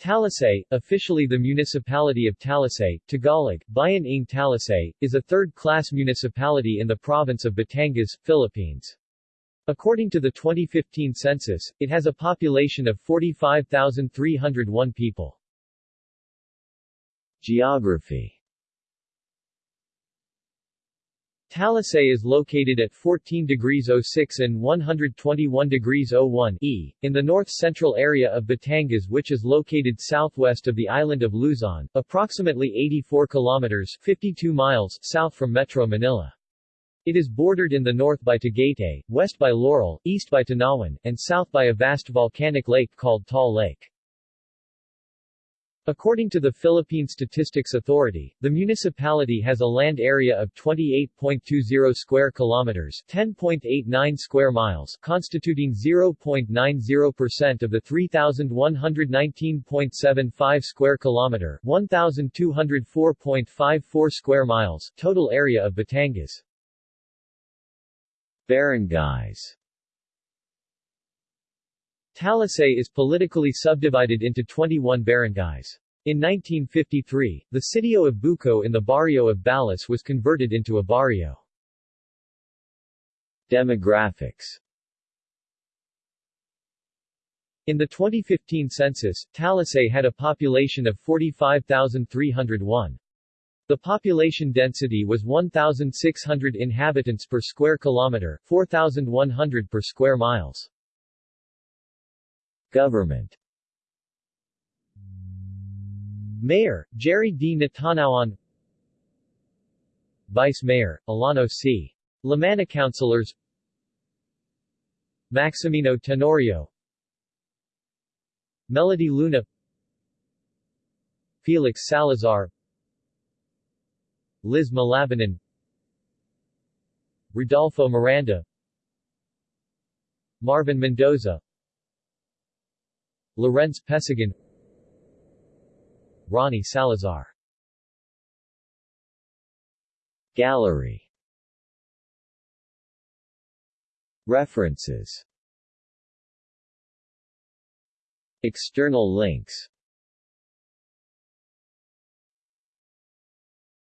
Talisay, officially the municipality of Talisay, Tagalog, Bayan ng Talisay, is a third-class municipality in the province of Batangas, Philippines. According to the 2015 census, it has a population of 45,301 people. Geography Talisay is located at 14 degrees 06 and 121 degrees 01 E, in the north-central area of Batangas which is located southwest of the island of Luzon, approximately 84 kilometers 52 miles south from Metro Manila. It is bordered in the north by Tagaytay, west by Laurel, east by Tanauan, and south by a vast volcanic lake called Taal Lake. According to the Philippine Statistics Authority, the municipality has a land area of 28.20 square kilometers, 10.89 square miles, constituting 0.90% of the 3119.75 square kilometer, 1204.54 square miles total area of Batangas. Barangays Talisay is politically subdivided into 21 barangays. In 1953, the sitio of Buco in the barrio of Balas was converted into a barrio. Demographics In the 2015 census, Talisay had a population of 45,301. The population density was 1,600 inhabitants per square kilometer, 4,100 per square miles. Government. Mayor, Jerry D. Natanauan. Vice Mayor, Alano C. Lamana Councilors. Maximino Tenorio. Melody Luna. Felix Salazar. Liz Malabanan Rodolfo Miranda. Marvin Mendoza Lorenz Pesigan Ronnie Salazar. Gallery. References. External links